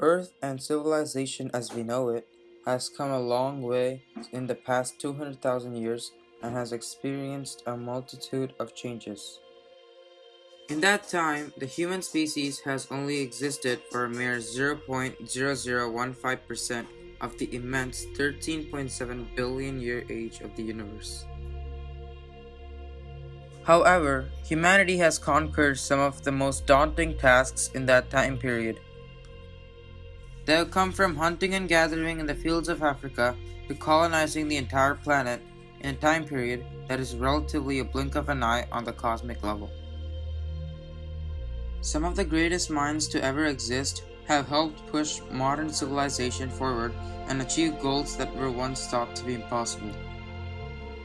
Earth and civilization as we know it has come a long way in the past 200,000 years and has experienced a multitude of changes. In that time, the human species has only existed for a mere 0.0015% of the immense 13.7 billion year age of the universe. However, humanity has conquered some of the most daunting tasks in that time period. They have come from hunting and gathering in the fields of Africa to colonizing the entire planet in a time period that is relatively a blink of an eye on the cosmic level. Some of the greatest minds to ever exist have helped push modern civilization forward and achieve goals that were once thought to be impossible.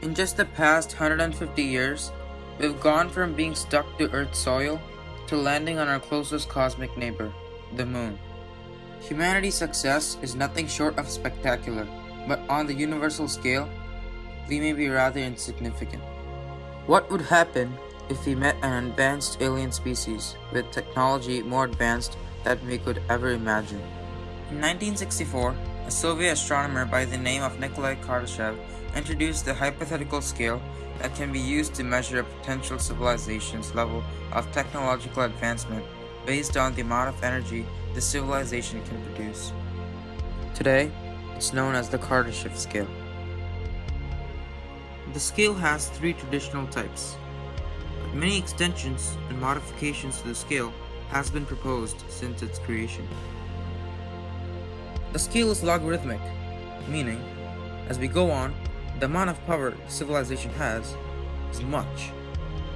In just the past 150 years, we've gone from being stuck to Earth's soil to landing on our closest cosmic neighbor, the Moon. Humanity's success is nothing short of spectacular, but on the universal scale, we may be rather insignificant. What would happen if we met an advanced alien species with technology more advanced than we could ever imagine? In 1964, a Soviet astronomer by the name of Nikolai Kardashev introduced the hypothetical scale that can be used to measure a potential civilization's level of technological advancement based on the amount of energy the civilization can produce. Today, it's known as the Kardashev scale. The scale has three traditional types, but many extensions and modifications to the scale has been proposed since its creation. The scale is logarithmic, meaning, as we go on, the amount of power civilization has is much,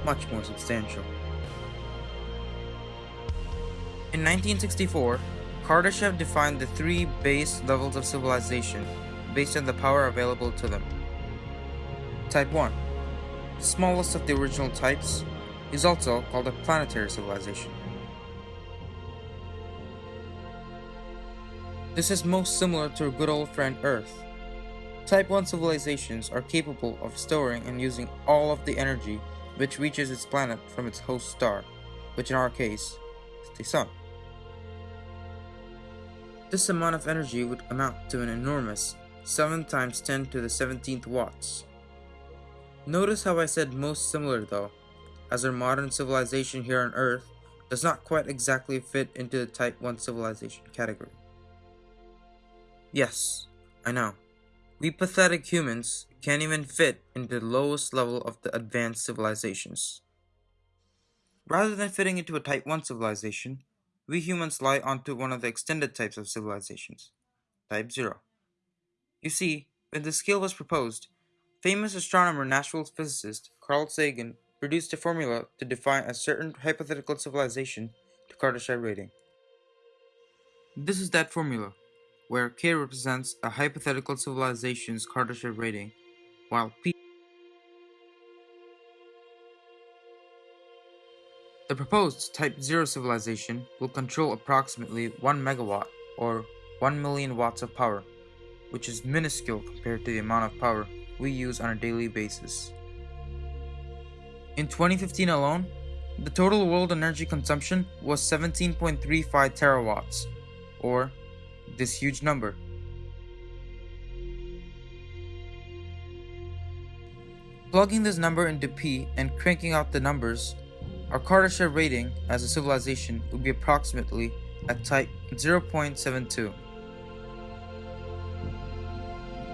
much more substantial. In 1964, Kardashev defined the three base levels of civilization based on the power available to them. Type 1, the smallest of the original types, is also called a planetary civilization. This is most similar to our good old friend Earth. Type 1 civilizations are capable of storing and using all of the energy which reaches its planet from its host star, which in our case is the Sun. This amount of energy would amount to an enormous 7 times 10 to the 17th watts. Notice how I said most similar though, as our modern civilization here on Earth does not quite exactly fit into the Type 1 civilization category. Yes, I know. We pathetic humans can't even fit into the lowest level of the advanced civilizations. Rather than fitting into a Type 1 civilization, we humans lie onto one of the extended types of civilizations, Type 0. You see, when the scale was proposed, famous astronomer and natural physicist Carl Sagan produced a formula to define a certain hypothetical civilization to Kardashev rating. This is that formula, where K represents a hypothetical civilization's Kardashev rating, while P The proposed Type 0 civilization will control approximately 1 megawatt or 1 million watts of power, which is minuscule compared to the amount of power we use on a daily basis. In 2015 alone, the total world energy consumption was 17.35 terawatts, or this huge number. Plugging this number into P and cranking out the numbers our Kardashev rating as a civilization would be approximately at type 0.72.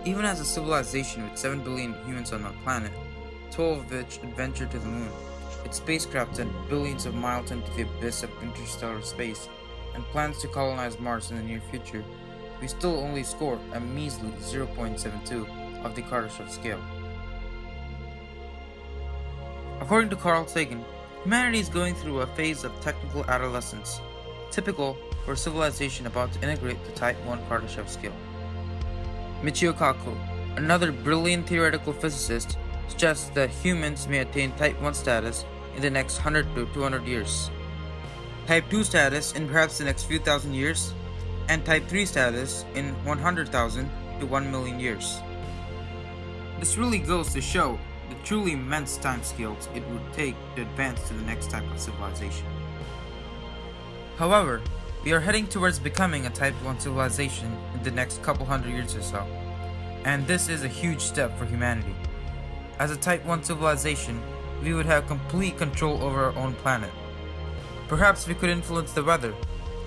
Even as a civilization with 7 billion humans on our planet, 12 of which adventured to the moon, its spacecraft sent billions of miles into the abyss of interstellar space, and plans to colonize Mars in the near future, we still only score a measly 0.72 of the Kardashev scale. According to Carl Sagan, Humanity is going through a phase of technical adolescence, typical for a civilization about to integrate the Type 1 Kardashev scale. Michio Kaku, another brilliant theoretical physicist, suggests that humans may attain Type 1 status in the next 100 to 200 years, Type 2 status in perhaps the next few thousand years, and Type 3 status in 100,000 to 1 million years. This really goes to show the truly immense time scales it would take to advance to the next type of civilization. However, We are heading towards becoming a Type 1 civilization in the next couple hundred years or so. And this is a huge step for humanity. As a Type 1 civilization, we would have complete control over our own planet. Perhaps we could influence the weather,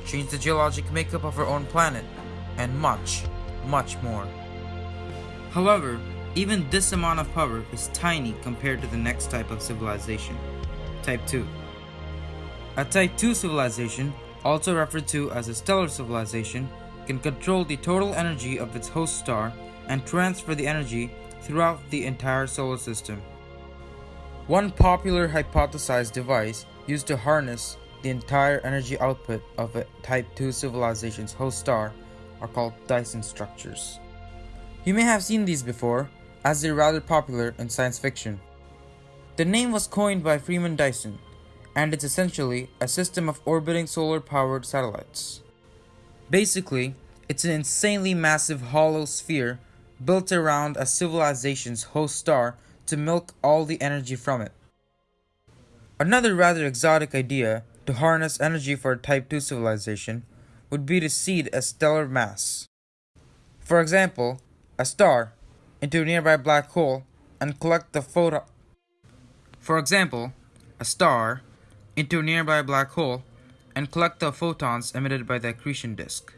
change the geologic makeup of our own planet, and much, much more. However, even this amount of power is tiny compared to the next type of civilization, Type 2. A Type 2 civilization, also referred to as a stellar civilization, can control the total energy of its host star and transfer the energy throughout the entire solar system. One popular hypothesized device used to harness the entire energy output of a Type 2 civilization's host star are called Dyson structures. You may have seen these before, as they're rather popular in science fiction. The name was coined by Freeman Dyson, and it's essentially a system of orbiting solar powered satellites. Basically, it's an insanely massive hollow sphere built around a civilization's host star to milk all the energy from it. Another rather exotic idea to harness energy for a Type 2 civilization would be to seed a stellar mass. For example, a star into a nearby black hole and collect the photon. For example, a star into a nearby black hole and collect the photons emitted by the accretion disk.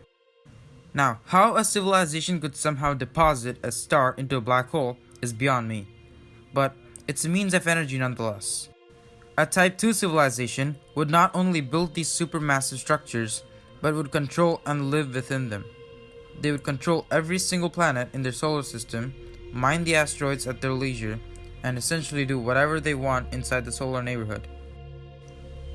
Now, how a civilization could somehow deposit a star into a black hole is beyond me, but it's a means of energy nonetheless. A Type 2 civilization would not only build these supermassive structures, but would control and live within them. They would control every single planet in their solar system, mine the asteroids at their leisure, and essentially do whatever they want inside the solar neighborhood.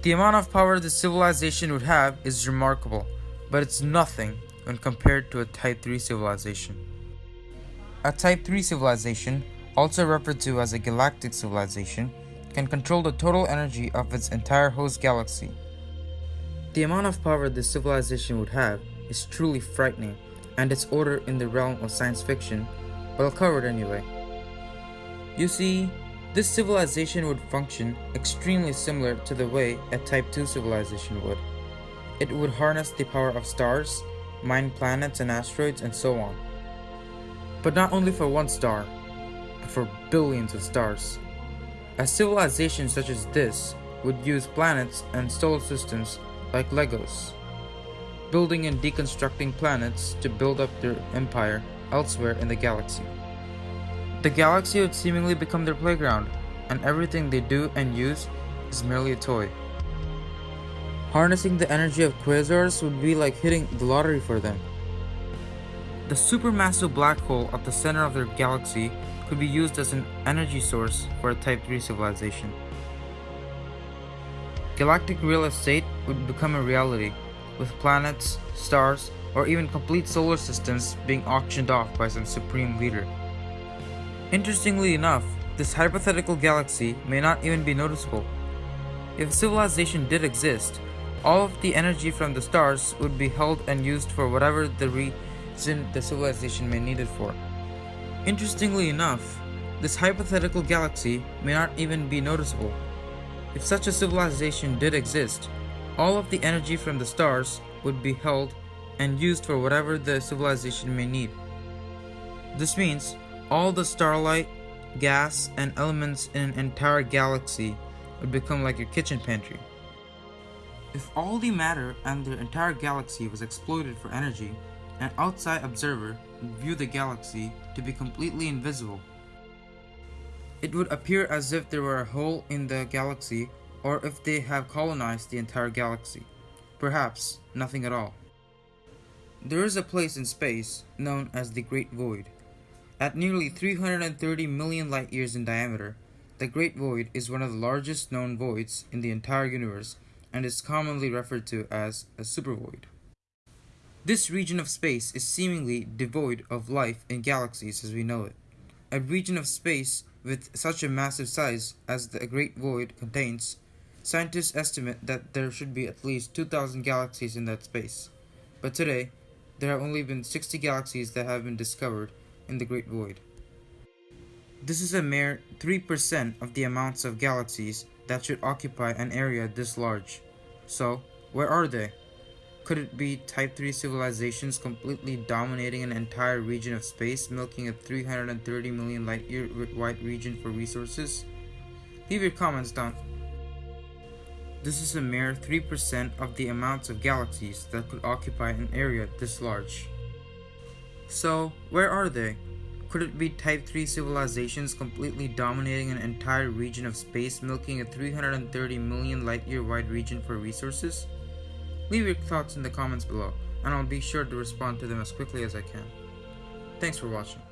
The amount of power this civilization would have is remarkable, but it's nothing when compared to a Type 3 civilization. A Type 3 civilization, also referred to as a galactic civilization, can control the total energy of its entire host galaxy. The amount of power this civilization would have is truly frightening, and its order in the realm of science fiction, but I'll cover it anyway. You see, this civilization would function extremely similar to the way a Type 2 civilization would. It would harness the power of stars, mine planets and asteroids, and so on. But not only for one star, but for billions of stars. A civilization such as this would use planets and solar systems like Legos, building and deconstructing planets to build up their empire elsewhere in the galaxy. The galaxy would seemingly become their playground, and everything they do and use is merely a toy. Harnessing the energy of quasars would be like hitting the lottery for them. The supermassive black hole at the center of their galaxy could be used as an energy source for a Type 3 civilization. Galactic real estate would become a reality, with planets, stars, or even complete solar systems being auctioned off by some supreme leader. Interestingly enough, this hypothetical galaxy may not even be noticeable. If civilization did exist, all of the energy from the stars would be held and used for whatever the reason the civilization may need it for. Interestingly enough, this hypothetical galaxy may not even be noticeable. If such a civilization did exist, all of the energy from the stars would be held and used for whatever the civilization may need. This means all the starlight, gas, and elements in an entire galaxy would become like your kitchen pantry. If all the matter and the entire galaxy was exploited for energy, an outside observer would view the galaxy to be completely invisible. It would appear as if there were a hole in the galaxy or if they have colonized the entire galaxy. Perhaps nothing at all. There is a place in space known as the Great Void. At nearly 330 million light years in diameter, the Great Void is one of the largest known voids in the entire universe and is commonly referred to as a supervoid. This region of space is seemingly devoid of life in galaxies as we know it. A region of space with such a massive size as the Great Void contains, scientists estimate that there should be at least 2,000 galaxies in that space. But today, there have only been 60 galaxies that have been discovered in the Great Void. This is a mere 3% of the amounts of galaxies that should occupy an area this large. So, where are they? Could it be Type 3 civilizations completely dominating an entire region of space, milking a 330 million light year wide region for resources? Leave your comments down. This is a mere 3% of the amounts of galaxies that could occupy an area this large. So, where are they? Could it be Type 3 civilizations completely dominating an entire region of space, milking a 330 million light year wide region for resources? Leave your thoughts in the comments below, and I'll be sure to respond to them as quickly as I can. Thanks for watching.